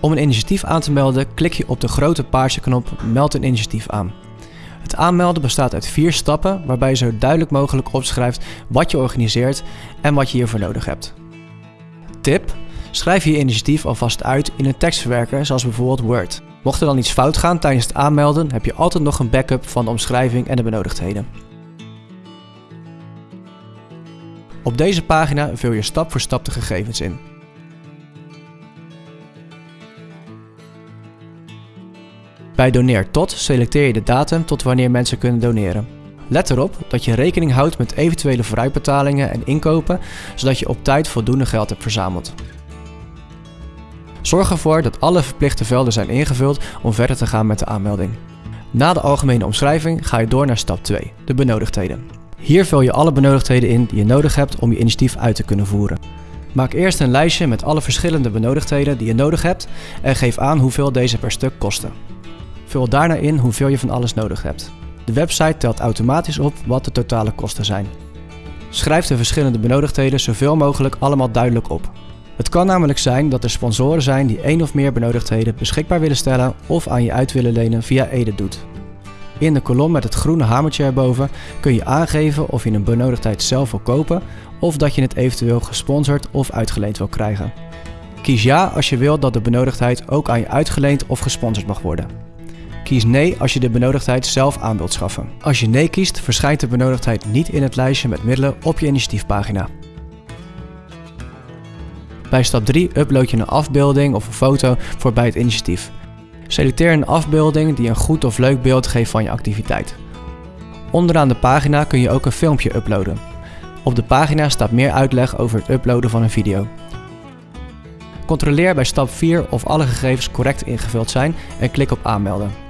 Om een initiatief aan te melden, klik je op de grote paarse knop Meld een initiatief aan. Het aanmelden bestaat uit vier stappen waarbij je zo duidelijk mogelijk opschrijft wat je organiseert en wat je hiervoor nodig hebt. Tip: Schrijf je initiatief alvast uit in een tekstverwerker zoals bijvoorbeeld Word. Mocht er dan iets fout gaan tijdens het aanmelden, heb je altijd nog een backup van de omschrijving en de benodigdheden. Op deze pagina vul je stap voor stap de gegevens in. Bij Doneer tot selecteer je de datum tot wanneer mensen kunnen doneren. Let erop dat je rekening houdt met eventuele vooruitbetalingen en inkopen, zodat je op tijd voldoende geld hebt verzameld. Zorg ervoor dat alle verplichte velden zijn ingevuld om verder te gaan met de aanmelding. Na de algemene omschrijving ga je door naar stap 2, de benodigdheden. Hier vul je alle benodigdheden in die je nodig hebt om je initiatief uit te kunnen voeren. Maak eerst een lijstje met alle verschillende benodigdheden die je nodig hebt en geef aan hoeveel deze per stuk kosten. Vul daarna in hoeveel je van alles nodig hebt. De website telt automatisch op wat de totale kosten zijn. Schrijf de verschillende benodigdheden zoveel mogelijk allemaal duidelijk op. Het kan namelijk zijn dat er sponsoren zijn die één of meer benodigdheden beschikbaar willen stellen of aan je uit willen lenen via Ede doet. In de kolom met het groene hamertje erboven kun je aangeven of je een benodigdheid zelf wil kopen of dat je het eventueel gesponsord of uitgeleend wil krijgen. Kies ja als je wilt dat de benodigdheid ook aan je uitgeleend of gesponsord mag worden. Kies nee als je de benodigdheid zelf aan wilt schaffen. Als je nee kiest, verschijnt de benodigdheid niet in het lijstje met middelen op je initiatiefpagina. Bij stap 3 upload je een afbeelding of een foto voor bij het initiatief. Selecteer een afbeelding die een goed of leuk beeld geeft van je activiteit. Onderaan de pagina kun je ook een filmpje uploaden. Op de pagina staat meer uitleg over het uploaden van een video. Controleer bij stap 4 of alle gegevens correct ingevuld zijn en klik op aanmelden.